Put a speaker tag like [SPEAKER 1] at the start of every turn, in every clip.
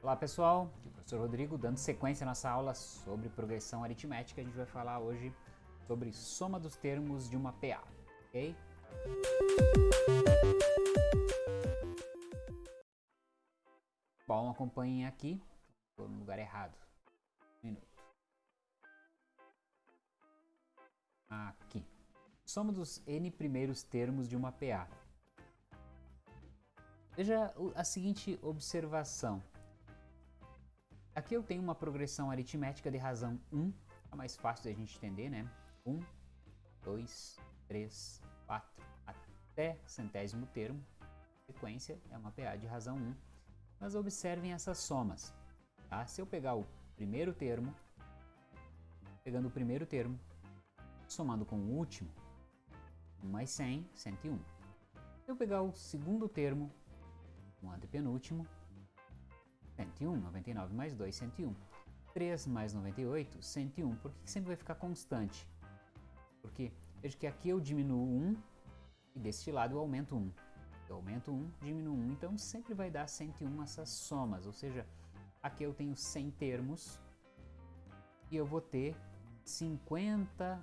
[SPEAKER 1] Olá pessoal, aqui é o professor Rodrigo dando sequência à nossa aula sobre progressão aritmética. A gente vai falar hoje sobre soma dos termos de uma PA, ok? Bom, acompanhem aqui, estou no lugar errado. Um minuto. Aqui. Soma dos n primeiros termos de uma PA. Veja a seguinte observação. Aqui eu tenho uma progressão aritmética de razão 1, é mais fácil de a gente entender, né? 1, 2, 3, 4, até centésimo termo. Sequência é uma PA de razão 1. Mas observem essas somas. Tá? Se eu pegar o primeiro termo, pegando o primeiro termo, somando com o último, 1 mais 100, 101. Se eu pegar o segundo termo, o antepenúltimo, 101, 99 mais 2, 101. 3 mais 98, 101. Por que, que sempre vai ficar constante? Porque veja que aqui eu diminuo 1 e deste lado eu aumento 1. Eu aumento 1, diminuo 1, então sempre vai dar 101 essas somas, ou seja, aqui eu tenho 100 termos e eu vou ter 50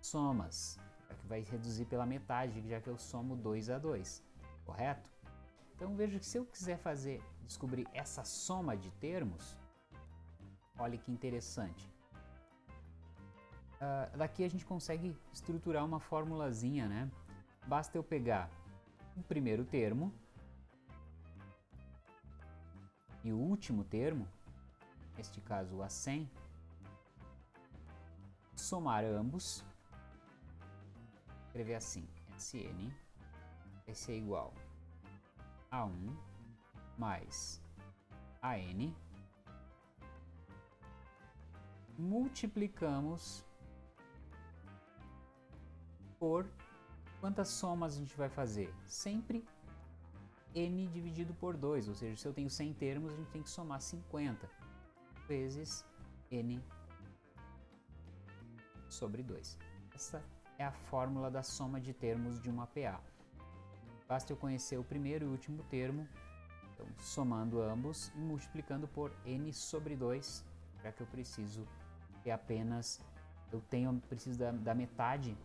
[SPEAKER 1] somas, que vai reduzir pela metade, já que eu somo 2 a 2, correto? Então veja que se eu quiser fazer, descobrir essa soma de termos, olha que interessante. Uh, daqui a gente consegue estruturar uma formulazinha, né? Basta eu pegar o primeiro termo e o último termo, neste caso o A100, somar ambos, escrever assim, SN, vai ser igual a1 mais AN multiplicamos por quantas somas a gente vai fazer? Sempre n dividido por 2, ou seja, se eu tenho 100 termos, a gente tem que somar 50 vezes n sobre 2. Essa é a fórmula da soma de termos de uma PA. Basta eu conhecer o primeiro e o último termo, então, somando ambos e multiplicando por n sobre 2, já que eu preciso ter apenas, eu tenho, preciso da, da metade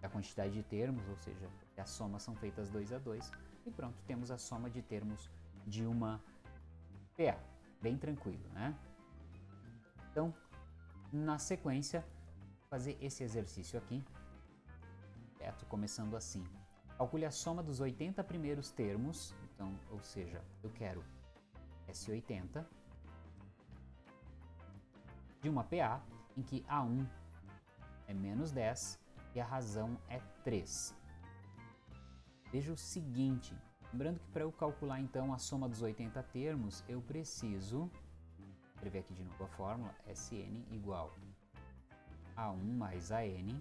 [SPEAKER 1] da quantidade de termos, ou seja, as somas são feitas 2 a 2, e pronto, temos a soma de termos de uma PA. Bem tranquilo, né? Então, na sequência, fazer esse exercício aqui, certo? Começando assim. Calcule a soma dos 80 primeiros termos, então, ou seja, eu quero S80 de uma PA em que A1 é menos 10 e a razão é 3. Veja o seguinte, lembrando que para eu calcular então a soma dos 80 termos, eu preciso escrever aqui de novo a fórmula, Sn igual a 1 mais AN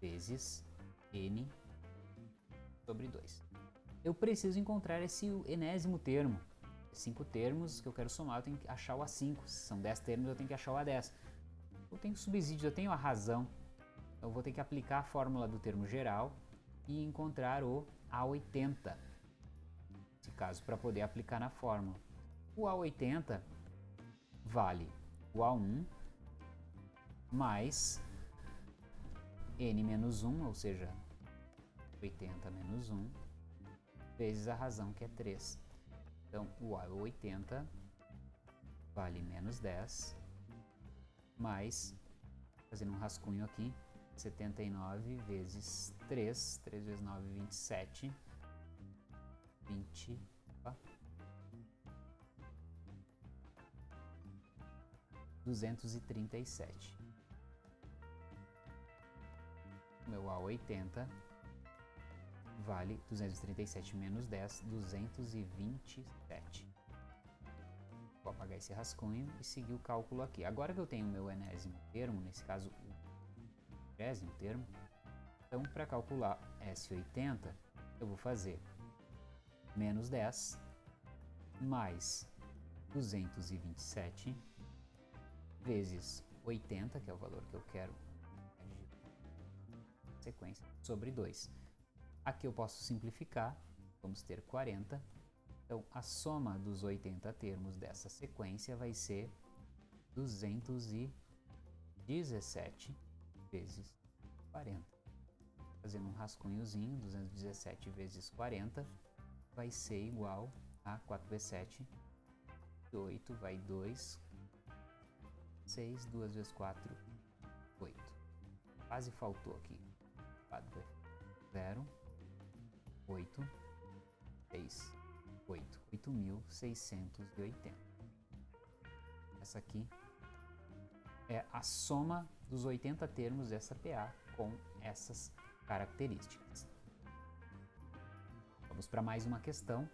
[SPEAKER 1] vezes n sobre 2. Eu preciso encontrar esse enésimo termo. Cinco termos que eu quero somar, eu tenho que achar o A5. Se são 10 termos, eu tenho que achar o A10. Eu tenho subsídio, eu tenho a razão. Eu vou ter que aplicar a fórmula do termo geral e encontrar o A80. Nesse caso, para poder aplicar na fórmula. O A80 vale o A1 mais n menos 1, ou seja, 80 menos 1, vezes a razão que é 3. Então, o A é 80 vale menos 10, mais, fazendo um rascunho aqui, 79 vezes 3, 3 vezes 9, 27, 20, opa, 237. Meu A80 vale 237 menos 10, 227. Vou apagar esse rascunho e seguir o cálculo aqui. Agora que eu tenho o meu enésimo termo, nesse caso o trigésimo termo, então para calcular S80, eu vou fazer menos 10 mais 227 vezes 80, que é o valor que eu quero sequência, sobre 2. Aqui eu posso simplificar, vamos ter 40 Então, a soma dos 80 termos dessa sequência vai ser 217 vezes 40. Fazendo um rascunhozinho, 217 vezes 40 vai ser igual a 4 vezes 7, 8, vai 2, 6, 2 vezes 4, 8. Quase faltou aqui. 4, 0, 8, 6, 8. 8.680. Essa aqui é a soma dos 80 termos dessa PA com essas características. Vamos para mais uma questão.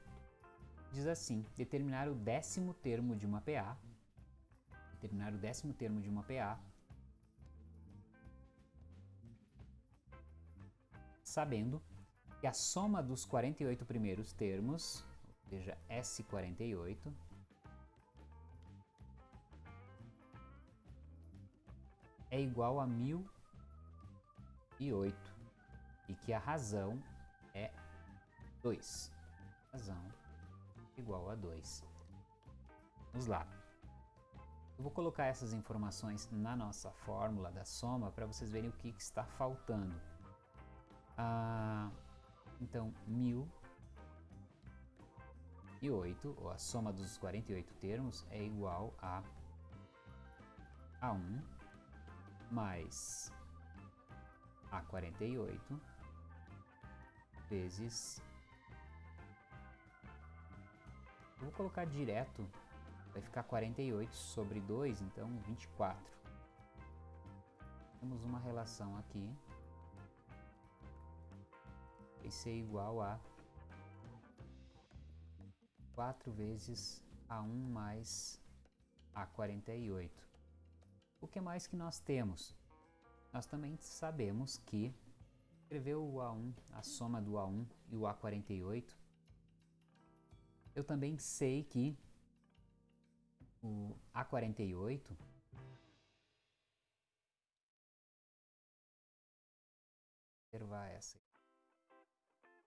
[SPEAKER 1] Diz assim, determinar o décimo termo de uma PA, determinar o décimo termo de uma PA, sabendo que a soma dos 48 primeiros termos seja S48. É igual a 1008 e que a razão é 2. Razão igual a 2. Vamos lá. Eu vou colocar essas informações na nossa fórmula da soma para vocês verem o que, que está faltando. Ah, então, 1000 e 8, ou a soma dos 48 termos, é igual a A1 mais A48 vezes... Eu vou colocar direto, vai ficar 48 sobre 2, então 24. Temos uma relação aqui. Vai ser igual a 4 vezes A1 mais A48. O que mais que nós temos? Nós também sabemos que escrever o A1, a soma do A1 e o A48, eu também sei que o A48 observar essa.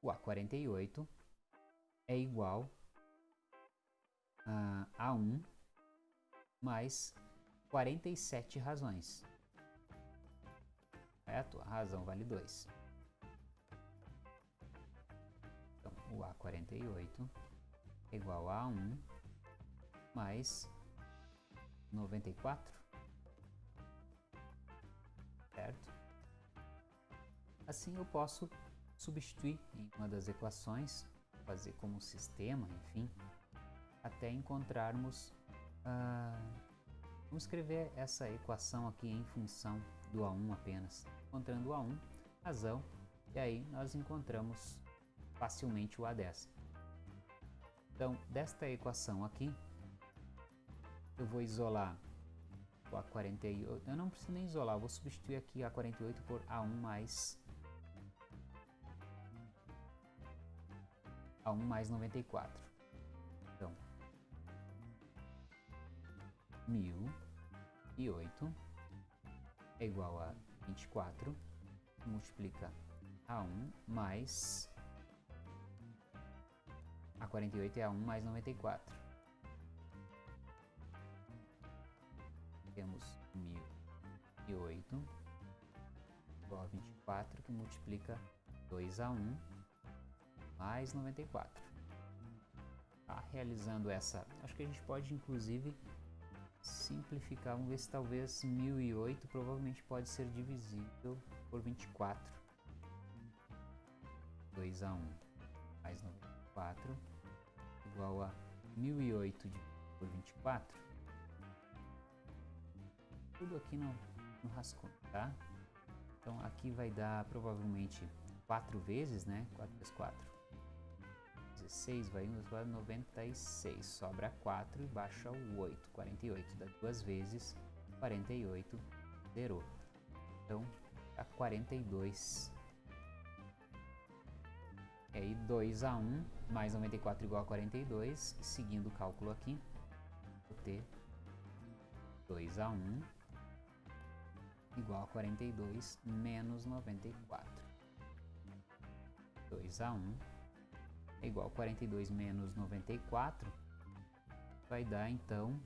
[SPEAKER 1] O A48 é igual uh, A1 mais 47 razões. Correto? A razão vale 2. Então, o A48 é igual a 1 mais 94. Certo? Assim eu posso substituir em uma das equações, fazer como sistema, enfim, até encontrarmos... Uh, vamos escrever essa equação aqui em função do A1 apenas. Encontrando o A1, razão, e aí nós encontramos facilmente o A10. Então, desta equação aqui, eu vou isolar o A48. Eu não preciso nem isolar, vou substituir aqui A48 por A1 mais A1 mais 94. 1008 é igual a 24, multiplica a 1 mais a 48 é a 1 mais 94. Temos 1008 igual a 24, que multiplica 2 a 1 mais 94. Tá, realizando essa, acho que a gente pode inclusive simplificar, vamos ver se talvez 1008 provavelmente pode ser divisível por 24. 2 a 1 mais 94 igual a 1008 por 24. Tudo aqui no, no rascunho, tá? Então aqui vai dar provavelmente 4 vezes, né? 4 vezes 4. 16 vai 1 vai 96, sobra 4 e baixa o 8, 48, dá duas vezes, 48, zerou. Então, dá 42. E aí 2 a 1 mais 94 igual a 42, seguindo o cálculo aqui, vou ter 2 a 1 igual a 42 menos 94. 2 a 1 é igual a 42 menos 94, vai dar então...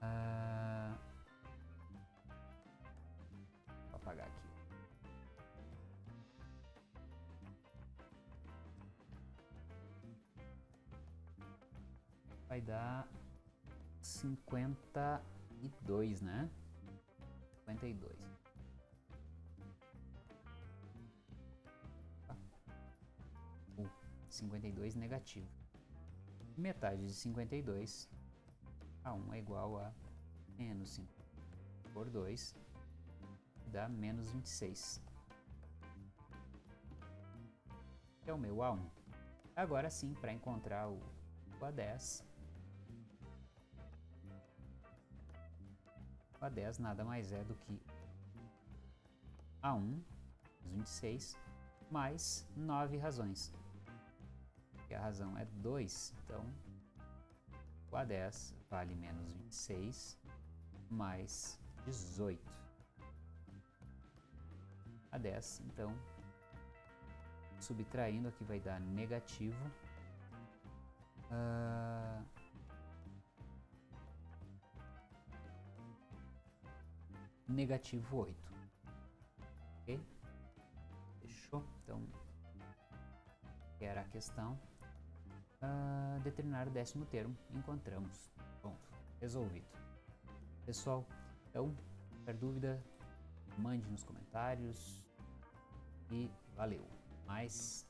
[SPEAKER 1] Uh, vou apagar aqui. Vai dar 52, né? 52. 52 negativo. Metade de 52 a 1 é igual a menos 5 por 2 dá menos 26. É o meu A1. Agora sim, para encontrar o, o A10, a 10 nada mais é do que A1, 26, mais 9 razões. A razão é 2, então o A10 vale menos 26 mais 18. A10, então, subtraindo aqui vai dar negativo. Uh, negativo 8. Ok? Fechou? Então, era a questão. Uh, determinar o décimo termo, encontramos. Ponto. Resolvido. Pessoal, então, qualquer dúvida, mande nos comentários. E valeu. Mais.